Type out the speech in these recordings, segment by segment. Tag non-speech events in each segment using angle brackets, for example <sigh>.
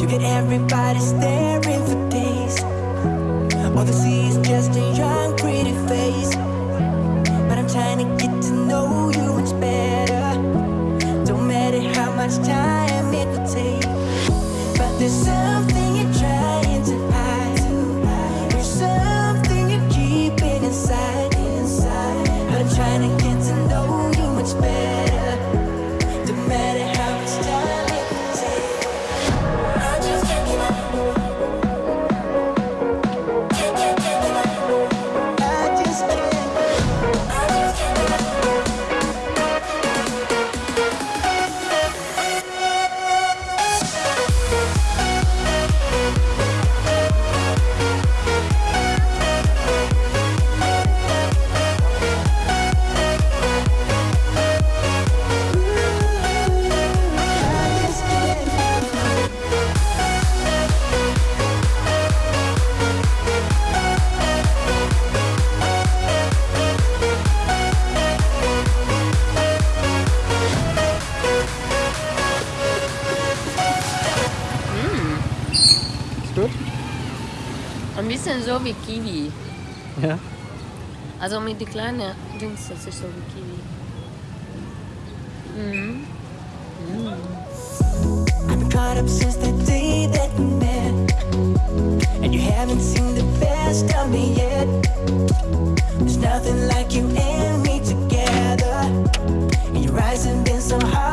You get everybody staring for days. All they see is just a young, pretty face. But I'm trying to get to know you much better. Don't matter how much time it will take. But there's something you're trying to hide. There's something you're keeping inside. But I'm trying to get to know you much better. Ein bisschen so wie Kiwi. Ja. Also mit den kleinen Dings, das ist so wie Kiwi. Mm-hmm. Mm. I've caught up since the day that we met. And you haven't seen the best of me yet. There's nothing like you and me together. And your eyes have been so hard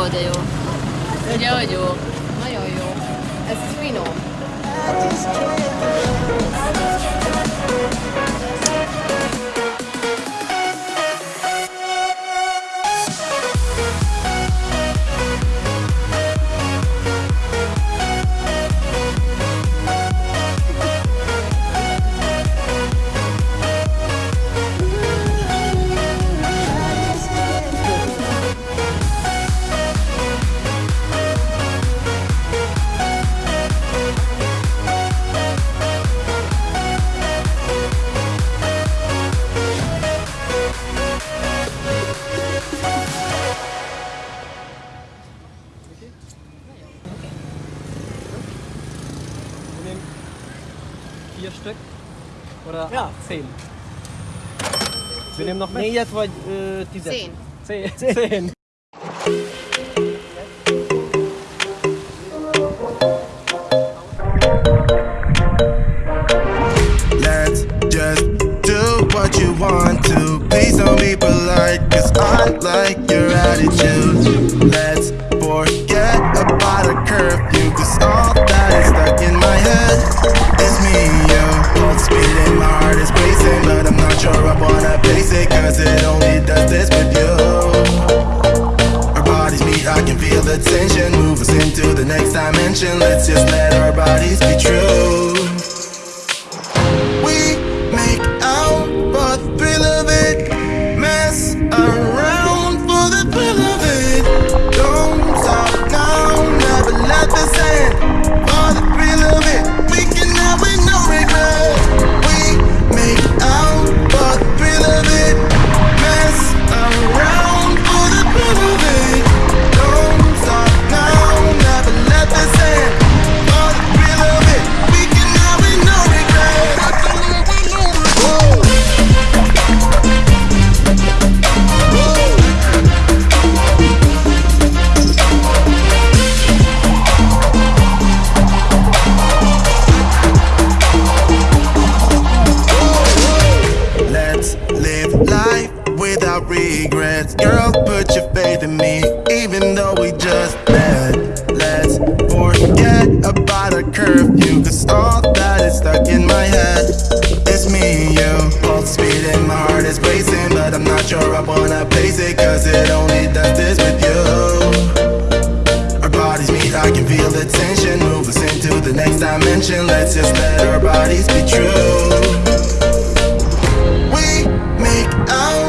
જોવો તો એવો જવો જુઓ vier Stück oder Ja. zehn. Wir nehmen noch mehr. Négyet vagy ö, tizet? Zehn. <laughs> Zehn. zehn. Let's just do what you want to. Please don't be polite, cause I like your attitude. without regrets. Girl, put your faith in me, even though we just met. Let's forget about our curfew, cause all that is stuck in my head. It's me and you, both speed and my heart is racing, but I'm not sure I wanna pace it, cause it only does this with you. Our bodies meet, I can feel the tension, move us into the next dimension. Let's just let our bodies be true. We make out.